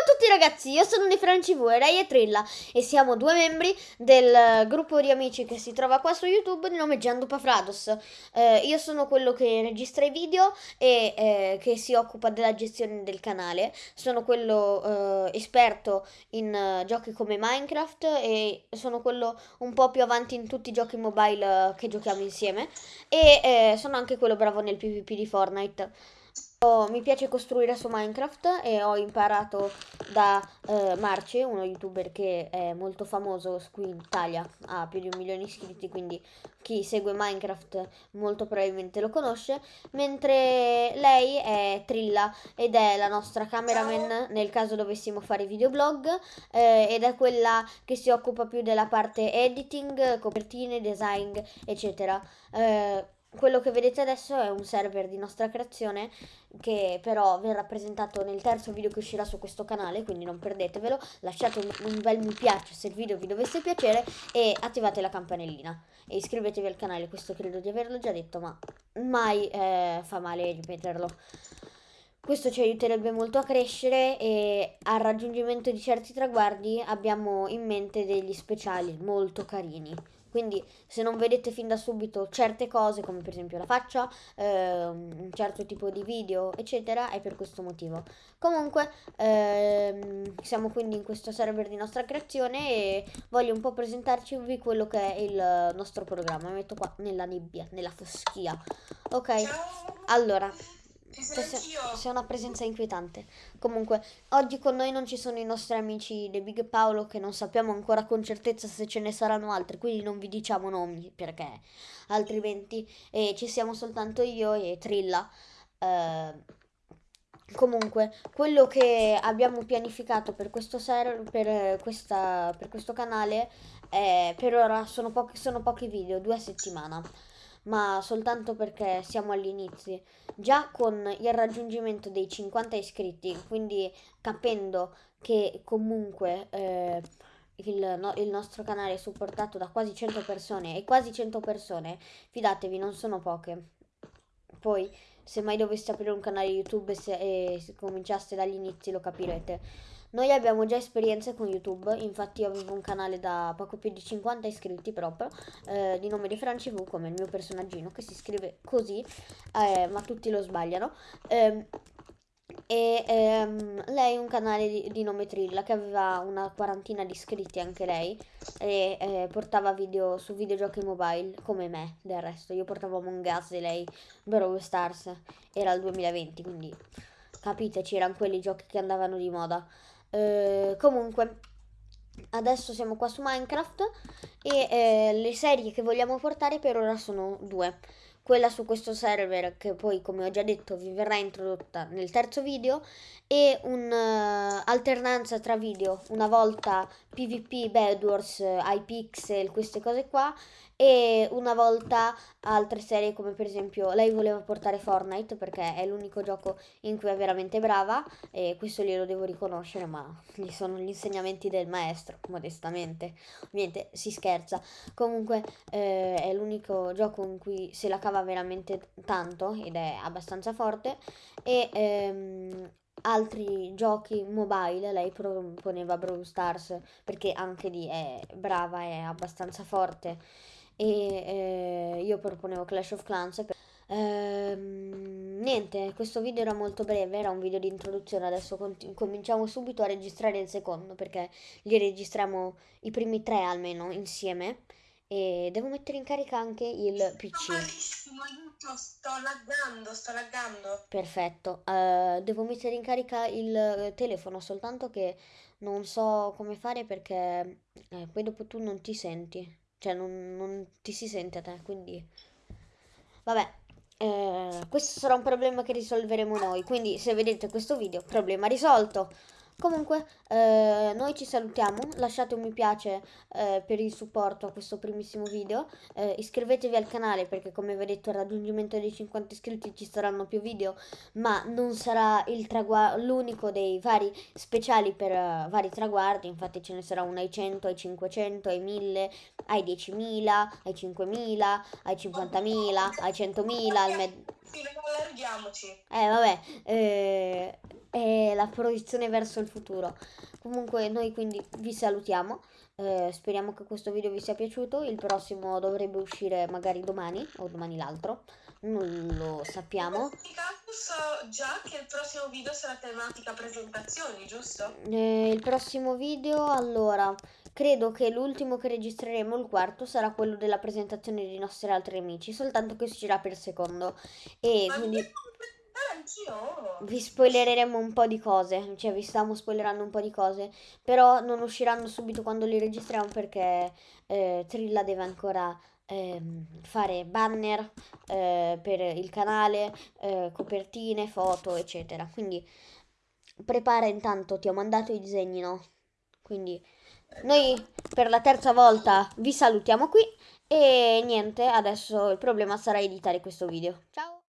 Ciao a tutti ragazzi, io sono Nefrancivu e Ray e Trilla e siamo due membri del gruppo di amici che si trova qua su YouTube di nome Giandupa Frados. Eh, io sono quello che registra i video e eh, che si occupa della gestione del canale. Sono quello eh, esperto in uh, giochi come Minecraft e sono quello un po' più avanti in tutti i giochi mobile uh, che giochiamo insieme e eh, sono anche quello bravo nel PvP di Fortnite. Oh, mi piace costruire su Minecraft e ho imparato da eh, Marce, uno youtuber che è molto famoso qui in Italia, ha più di un milione di iscritti, quindi chi segue Minecraft molto probabilmente lo conosce, mentre lei è Trilla ed è la nostra cameraman nel caso dovessimo fare videoblog eh, ed è quella che si occupa più della parte editing, copertine, design, eccetera. Eh, quello che vedete adesso è un server di nostra creazione che però verrà presentato nel terzo video che uscirà su questo canale, quindi non perdetevelo. Lasciate un, bel mi piace se il video vi dovesse piacere e attivate la campanellina. E iscrivetevi al canale, questo credo di averlo già detto, ma mai eh, fa male ripeterlo. Questo ci aiuterebbe molto a crescere e al raggiungimento di certi traguardi abbiamo in mente degli speciali molto carini. Quindi se non vedete fin da subito certe cose, come per esempio la faccia, eh, un certo tipo di video, eccetera, è per questo motivo. Comunque, ehm, siamo quindi in questo server di nostra creazione e voglio un po' presentarci quello che è il nostro programma. Mi metto qua nella nebbia, nella foschia. Ok, allora... C'è una presenza inquietante. Comunque, oggi con noi non ci sono i nostri amici The Big Paolo che non sappiamo ancora con certezza se ce ne saranno altri, quindi non vi diciamo nomi perché altrimenti eh, ci siamo soltanto io e Trilla. Eh, comunque, quello che abbiamo pianificato per questo, ser- per questa, per questo canale è, per ora sono, pochi, sono pochi video, due a settimana ma soltanto perché siamo all'inizio. Già con il raggiungimento dei 50 iscritti, quindi capendo che comunque eh, il, no, il, nostro canale è supportato da quasi 100 persone e quasi 100 persone, fidatevi, non sono poche. Poi, se mai doveste aprire un canale YouTube e, se, e cominciaste dagli inizi lo capirete. Noi abbiamo già esperienze con YouTube, infatti avevo un canale da poco più di 50 iscritti proprio, eh, di nome di Franci V, come il mio personaggino, che si scrive così, eh, ma tutti lo sbagliano. Eh, e ehm, lei un canale di, di, nome Trilla che aveva una quarantina di iscritti anche lei e eh, portava video su videogiochi mobile come me del resto io portavo Among Us e lei Brawl Stars era il 2020 quindi capite c'erano quelli giochi che andavano di moda eh, comunque, adesso siamo qua su Minecraft e eh, le serie che vogliamo portare per ora sono due. Quella su questo server che poi, come ho già detto, vi verrà introdotta nel terzo video e un'alternanza uh, tra video, una volta PvP, Bedwars, iPixel, queste cose qua e una volta altre serie come per esempio lei voleva portare Fortnite perché è l'unico gioco in cui è veramente brava e questo glielo devo riconoscere ma gli sono gli insegnamenti del maestro modestamente. Ovviamente si scherza. Comunque eh, è l'unico gioco in cui se la cava veramente tanto ed è abbastanza forte e ehm, altri giochi mobile lei proponeva Brawl Stars perché anche lì è brava è abbastanza forte e eh, io proponevo Clash of Clans. Ehm, niente, questo video era molto breve, era un video di introduzione, adesso cominciamo subito a registrare il secondo perché li registriamo i primi tre almeno insieme e devo mettere in carica anche il PC. Malissimo, aiuto, sto laggando, sto laggando. Perfetto, uh, devo mettere in carica il telefono soltanto che non so come fare perché eh, poi dopo tu non ti senti. Cioè, non, non ti si sente a te, quindi... Vabbè, eh, questo sarà un problema che risolveremo noi. Quindi, se vedete questo video, problema risolto. Comunque, eh, noi ci salutiamo, lasciate un mi piace eh, per il supporto a questo primissimo video, eh, iscrivetevi al canale perché come vi ho detto al raggiungimento dei 50 iscritti ci saranno più video, ma non sarà l'unico dei vari speciali per uh, vari traguardi, infatti ce ne sarà uno ai 100, ai 500, ai 1000, ai 10.000, ai 5.000, ai 50.000, ai 100.000, al med... Sì, allarghiamoci. Eh, vabbè, eh è la proiezione verso il futuro. Comunque noi quindi vi salutiamo. Eh, speriamo che questo video vi sia piaciuto. Il prossimo dovrebbe uscire magari domani o domani l'altro. Non lo sappiamo. So già che il prossimo video sarà tematica presentazioni, giusto? Eh, il prossimo video, allora, credo che l'ultimo che registreremo, il quarto, sarà quello della presentazione dei nostri altri amici, soltanto che uscirà per secondo. E Ma quindi anch'io. vi spoilereremo un po' di cose, cioè vi stiamo spoilerando un po' di cose, però non usciranno subito quando li registriamo perché eh, Trilla deve ancora ehm, fare banner eh, per il canale, eh, copertine, foto, eccetera. Quindi prepara intanto, ti ho mandato i disegni, no? Quindi noi per la terza volta vi salutiamo qui e niente, adesso il problema sarà editare questo video. Ciao!